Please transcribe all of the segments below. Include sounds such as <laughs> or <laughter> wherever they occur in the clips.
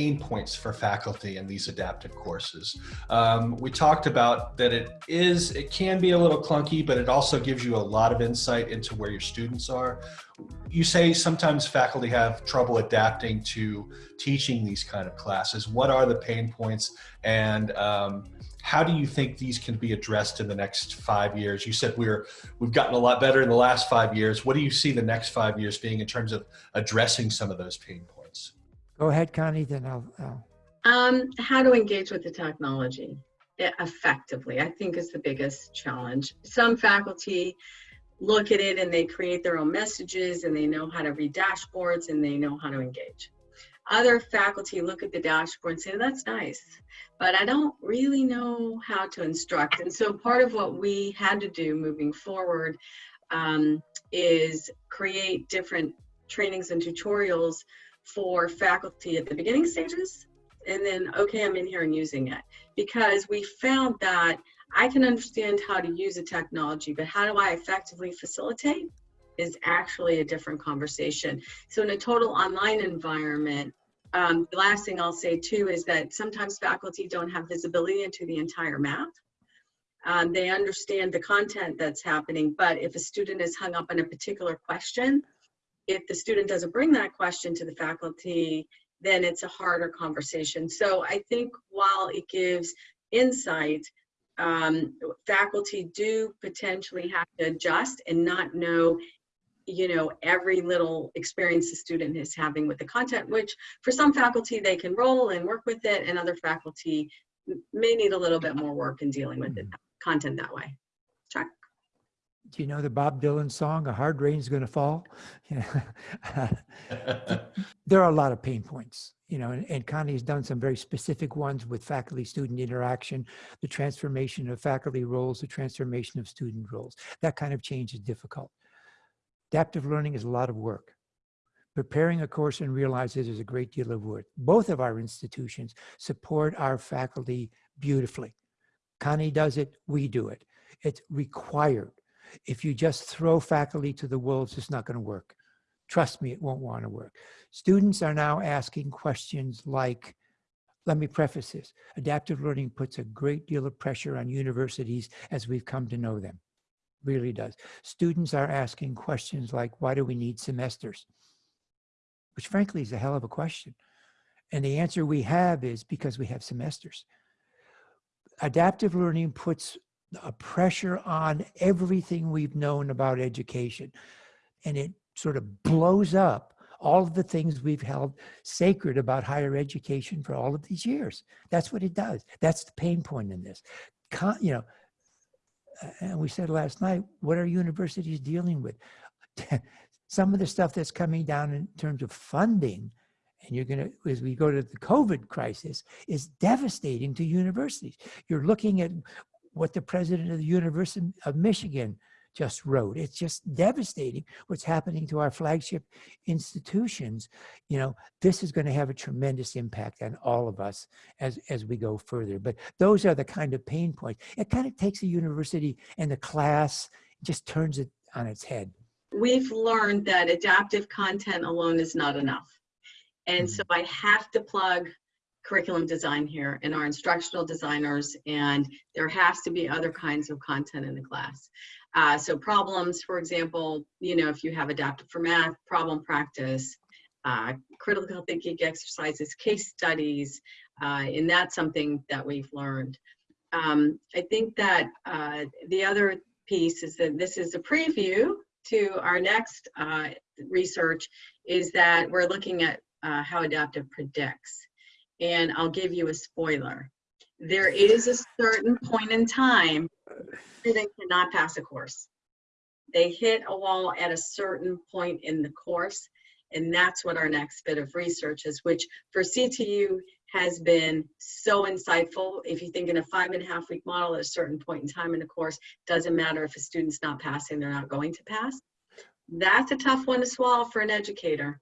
pain points for faculty in these adaptive courses. Um, we talked about that it is, it can be a little clunky, but it also gives you a lot of insight into where your students are. You say sometimes faculty have trouble adapting to teaching these kind of classes. What are the pain points and um, how do you think these can be addressed in the next five years? You said we're, we've gotten a lot better in the last five years. What do you see the next five years being in terms of addressing some of those pain points? Go ahead, Connie, then I'll, I'll. Um, how to engage with the technology effectively, I think is the biggest challenge. Some faculty look at it and they create their own messages and they know how to read dashboards and they know how to engage. Other faculty look at the dashboard and say, that's nice, but I don't really know how to instruct. And so part of what we had to do moving forward um, is create different trainings and tutorials for faculty at the beginning stages and then okay i'm in here and using it. Because we found that i can understand how to use a technology but how do i effectively facilitate is actually a different conversation. So in a total online environment um, the last thing i'll say too is that sometimes faculty don't have visibility into the entire map. Um, they understand the content that's happening but if a student is hung up on a particular question if the student doesn't bring that question to the faculty, then it's a harder conversation. So I think while it gives insight, um, faculty do potentially have to adjust and not know you know every little experience the student is having with the content which for some faculty they can roll and work with it and other faculty may need a little bit more work in dealing with mm -hmm. it content that way Chuck? Do you know the Bob Dylan song, A Hard Rain's Gonna Fall? <laughs> <laughs> there are a lot of pain points, you know, and, and Connie has done some very specific ones with faculty-student interaction, the transformation of faculty roles, the transformation of student roles. That kind of change is difficult. Adaptive learning is a lot of work. Preparing a course and realizes there's a great deal of work. Both of our institutions support our faculty beautifully. Connie does it, we do it. It's required if you just throw faculty to the wolves, it's not going to work. Trust me, it won't want to work. Students are now asking questions like, let me preface this, adaptive learning puts a great deal of pressure on universities as we've come to know them, really does. Students are asking questions like, why do we need semesters? Which frankly is a hell of a question. And the answer we have is because we have semesters. Adaptive learning puts a pressure on everything we've known about education. And it sort of blows up all of the things we've held sacred about higher education for all of these years. That's what it does. That's the pain point in this. Con, you know, and we said last night, what are universities dealing with? <laughs> Some of the stuff that's coming down in terms of funding, and you're going to, as we go to the COVID crisis, is devastating to universities. You're looking at what the president of the University of Michigan just wrote. It's just devastating what's happening to our flagship institutions. You know, this is going to have a tremendous impact on all of us as, as we go further. But those are the kind of pain points. It kind of takes a university and the class, just turns it on its head. We've learned that adaptive content alone is not enough. And mm -hmm. so I have to plug curriculum design here and our instructional designers and there has to be other kinds of content in the class. Uh, so problems, for example, you know, if you have adaptive for math, problem practice, uh, critical thinking exercises, case studies, uh, and that's something that we've learned. Um, I think that uh, the other piece is that this is a preview to our next uh, research is that we're looking at uh, how adaptive predicts and I'll give you a spoiler. There is a certain point in time they cannot pass a course. They hit a wall at a certain point in the course, and that's what our next bit of research is, which for CTU has been so insightful. If you think in a five and a half week model at a certain point in time in the course, doesn't matter if a student's not passing, they're not going to pass. That's a tough one to swallow for an educator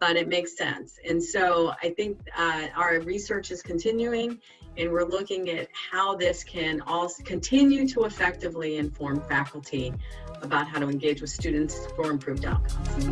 but it makes sense. And so I think uh, our research is continuing and we're looking at how this can also continue to effectively inform faculty about how to engage with students for improved outcomes.